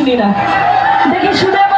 শুনি না। দেখি শুনে